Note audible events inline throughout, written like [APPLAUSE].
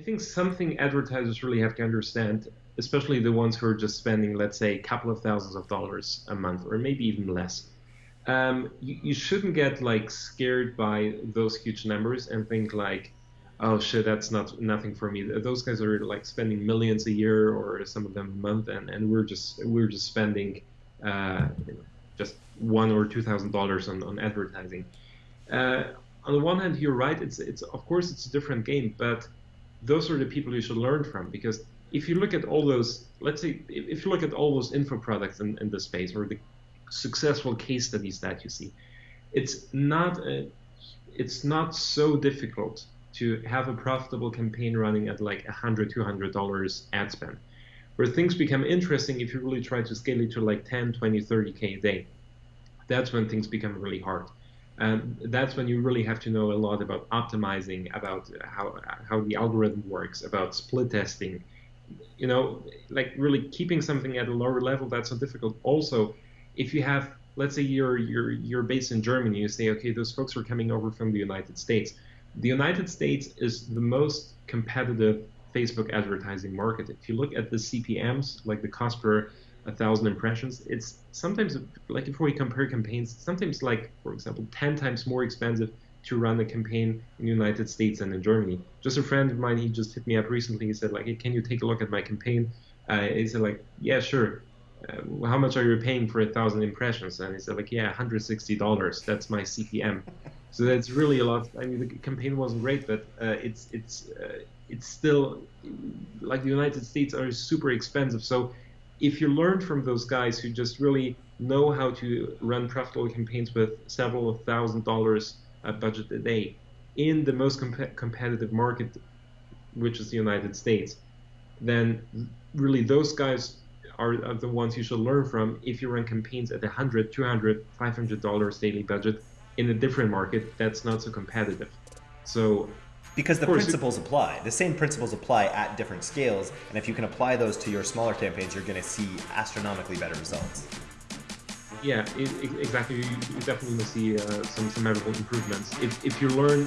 think something advertisers really have to understand, especially the ones who are just spending, let's say, a couple of thousands of dollars a month, or maybe even less. Um, you, you shouldn't get like scared by those huge numbers and think like, oh shit, that's not nothing for me. Those guys are like spending millions a year, or some of them a month, and, and we're just we're just spending uh, just one or two thousand dollars on on advertising. Uh, on the one hand, you're right. It's it's of course it's a different game, but those are the people you should learn from because if you look at all those, let's say, if you look at all those info products in, in the space or the successful case studies that you see, it's not a, it's not so difficult to have a profitable campaign running at like 100 200 dollars ad spend where things become interesting if you really try to scale it to like 10 20 30k a day. That's when things become really hard and that's when you really have to know a lot about optimizing about how how the algorithm works about split testing. You know like really keeping something at a lower level that's so difficult. Also if you have let's say you're you're you're based in Germany you say okay those folks are coming over from the United States. The United States is the most competitive Facebook advertising market. If you look at the CPMs, like the cost per a thousand impressions, it's sometimes like if we compare campaigns, sometimes like for example, ten times more expensive to run a campaign in the United States than in Germany. Just a friend of mine, he just hit me up recently. He said like, hey, can you take a look at my campaign? Uh, he said like, yeah, sure. Uh, how much are you paying for a thousand impressions? And he said like, yeah, $160. That's my CPM. [LAUGHS] So that's really a lot. I mean, the campaign wasn't great, but uh, it's it's uh, it's still like the United States are super expensive. So if you learn from those guys who just really know how to run profitable campaigns with several thousand dollars uh, budget a day in the most comp- competitive market, which is the United States, then really those guys are, are the ones you should learn from if you run campaigns at 100 200 500 dollars daily budget in a different market that's not so competitive. So because the principles it, apply. The same principles apply at different scales, and if you can apply those to your smaller campaigns, you're going to see astronomically better results. Yeah, it, exactly. You, you definitely to see uh, some some measurable improvements if if you learn,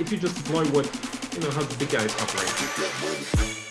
if you just deploy what you know how the big guys operate.